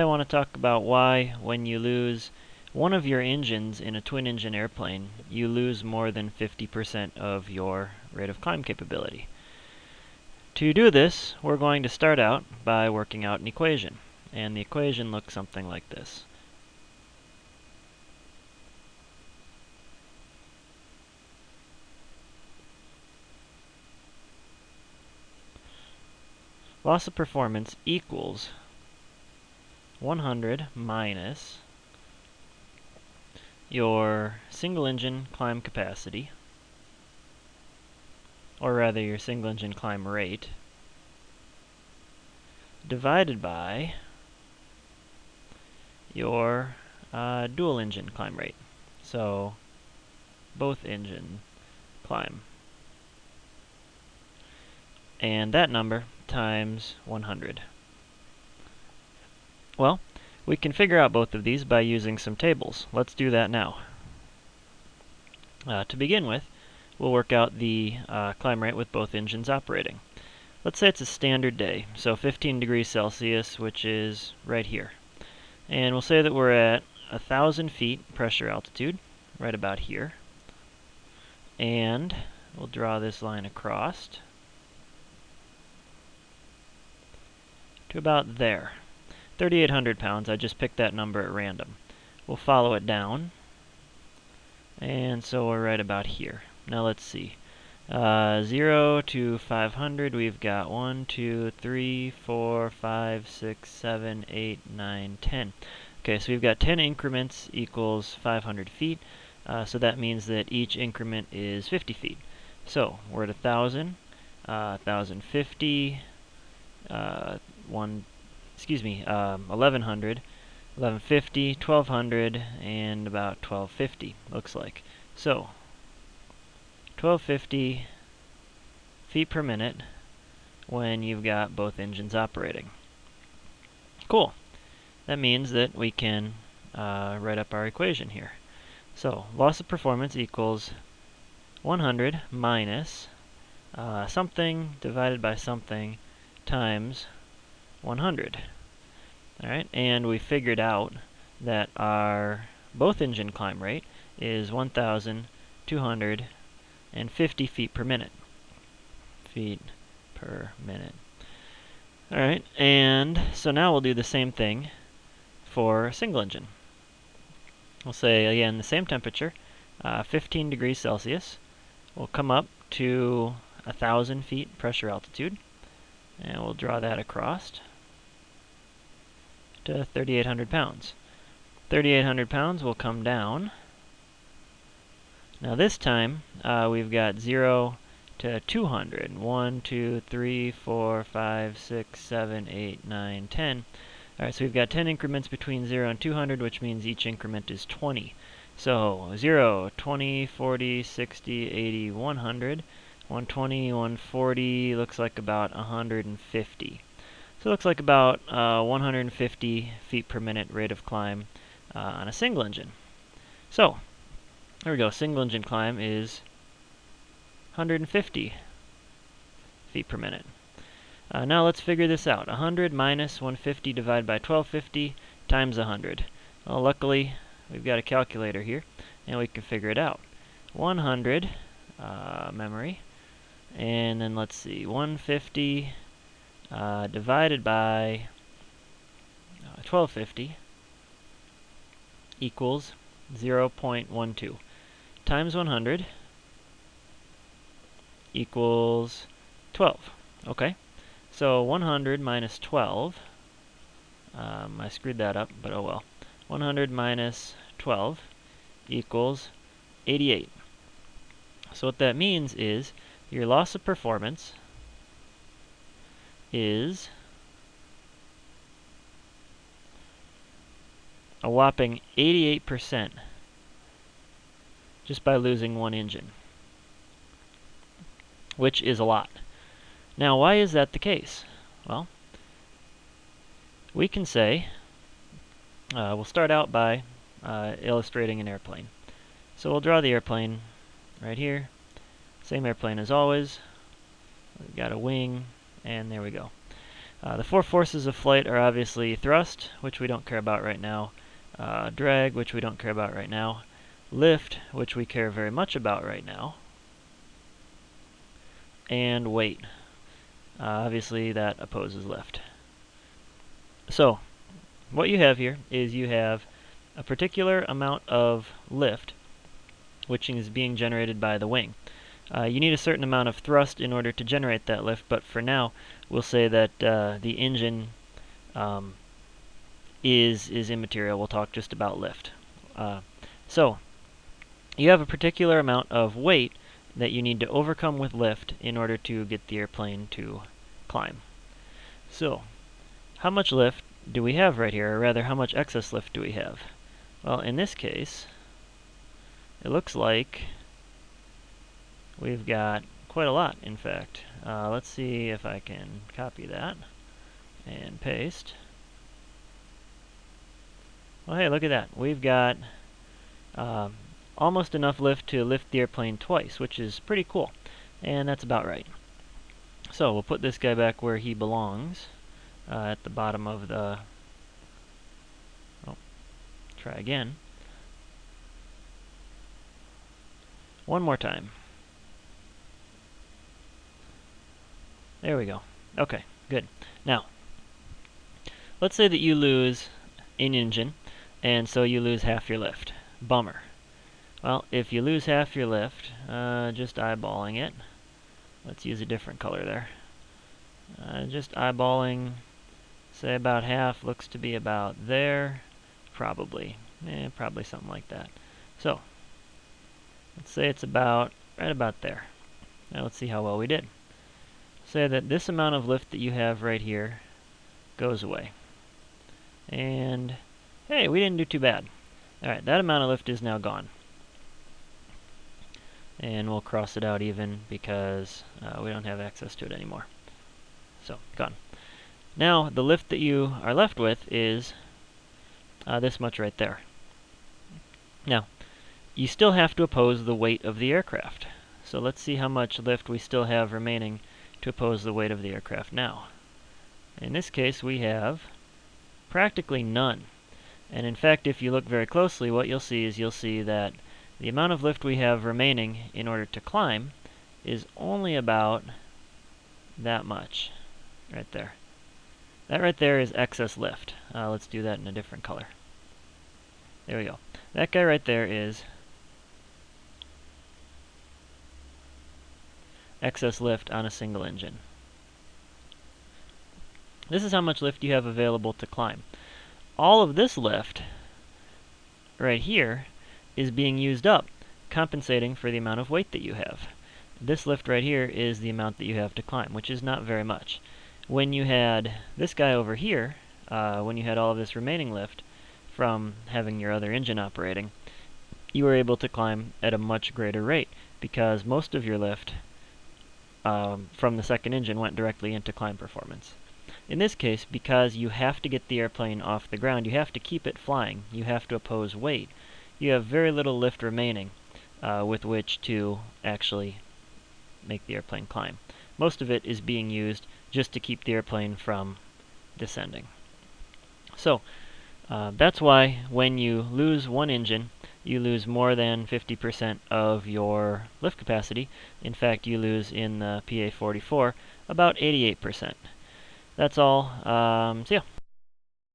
I want to talk about why, when you lose one of your engines in a twin-engine airplane, you lose more than 50% of your rate of climb capability. To do this, we're going to start out by working out an equation. And the equation looks something like this. Loss of performance equals 100 minus your single engine climb capacity, or rather your single engine climb rate, divided by your uh, dual engine climb rate. So both engine climb. And that number times 100. Well, we can figure out both of these by using some tables. Let's do that now. Uh, to begin with, we'll work out the uh, climb rate with both engines operating. Let's say it's a standard day, so 15 degrees Celsius, which is right here. And we'll say that we're at 1,000 feet pressure altitude, right about here. And we'll draw this line across to about there. 3,800 pounds, I just picked that number at random. We'll follow it down. And so we're right about here. Now let's see. Uh, 0 to 500, we've got 1, 2, 3, 4, 5, 6, 7, 8, 9, 10. Okay, so we've got 10 increments equals 500 feet. Uh, so that means that each increment is 50 feet. So we're at 1,000, uh, 1,050, uh, 1, excuse me, um, 1100, 1150, 1200, and about 1250, looks like. So, 1250 feet per minute when you've got both engines operating. Cool. That means that we can uh, write up our equation here. So, loss of performance equals 100 minus uh, something divided by something times 100. Alright, and we figured out that our both engine climb rate is 1,250 feet per minute. Feet per minute. Alright, and so now we'll do the same thing for a single engine. We'll say, again, the same temperature, uh, 15 degrees Celsius. We'll come up to 1,000 feet pressure altitude, and we'll draw that across to 3,800 pounds. 3,800 pounds will come down. Now this time, uh, we've got 0 to 200. 1, 2, 3, 4, 5, 6, 7, 8, 9, 10. Alright, so we've got 10 increments between 0 and 200, which means each increment is 20. So 0, 20, 40, 60, 80, 100. 120, 140, looks like about 150. So it looks like about uh, 150 feet per minute rate of climb uh, on a single engine. So, there we go. Single engine climb is 150 feet per minute. Uh, now let's figure this out. 100 minus 150 divided by 1250 times 100. Well, luckily, we've got a calculator here, and we can figure it out. 100, uh, memory, and then let's see, 150 uh, divided by uh, 1250 equals 0.12 times 100 equals 12. Okay, so 100 minus 12, um, I screwed that up, but oh well. 100 minus 12 equals 88. So what that means is your loss of performance is a whopping 88% just by losing one engine, which is a lot. Now, why is that the case? Well, we can say, uh, we'll start out by uh, illustrating an airplane. So we'll draw the airplane right here. Same airplane as always. We've got a wing, and there we go. Uh, the four forces of flight are obviously thrust, which we don't care about right now, uh, drag, which we don't care about right now, lift, which we care very much about right now, and weight. Uh, obviously that opposes lift. So, what you have here is you have a particular amount of lift, which is being generated by the wing. Uh, you need a certain amount of thrust in order to generate that lift, but for now, we'll say that uh, the engine um, is, is immaterial. We'll talk just about lift. Uh, so, you have a particular amount of weight that you need to overcome with lift in order to get the airplane to climb. So, how much lift do we have right here, or rather, how much excess lift do we have? Well, in this case, it looks like we've got quite a lot, in fact. Uh, let's see if I can copy that and paste. Well, hey, look at that. We've got um, almost enough lift to lift the airplane twice, which is pretty cool. And that's about right. So we'll put this guy back where he belongs, uh, at the bottom of the... Oh, try again. One more time. There we go. Okay, good. Now, let's say that you lose an engine, and so you lose half your lift. Bummer. Well, if you lose half your lift, uh, just eyeballing it, let's use a different color there. Uh, just eyeballing, say about half, looks to be about there, probably. Eh, probably something like that. So, let's say it's about, right about there. Now let's see how well we did. Say that this amount of lift that you have right here goes away. And, hey, we didn't do too bad. Alright, that amount of lift is now gone and we'll cross it out even because uh, we don't have access to it anymore. So, gone. Now, the lift that you are left with is uh, this much right there. Now, you still have to oppose the weight of the aircraft. So let's see how much lift we still have remaining to oppose the weight of the aircraft now. In this case, we have practically none. And in fact, if you look very closely, what you'll see is you'll see that the amount of lift we have remaining in order to climb is only about that much right there. That right there is excess lift. Uh, let's do that in a different color. There we go. That guy right there is excess lift on a single engine. This is how much lift you have available to climb. All of this lift right here is being used up, compensating for the amount of weight that you have. This lift right here is the amount that you have to climb, which is not very much. When you had this guy over here, uh, when you had all of this remaining lift from having your other engine operating, you were able to climb at a much greater rate because most of your lift um, from the second engine went directly into climb performance. In this case, because you have to get the airplane off the ground, you have to keep it flying, you have to oppose weight, you have very little lift remaining uh, with which to actually make the airplane climb. Most of it is being used just to keep the airplane from descending. So, uh, that's why when you lose one engine, you lose more than 50% of your lift capacity. In fact, you lose in the PA-44 about 88%. That's all. Um, so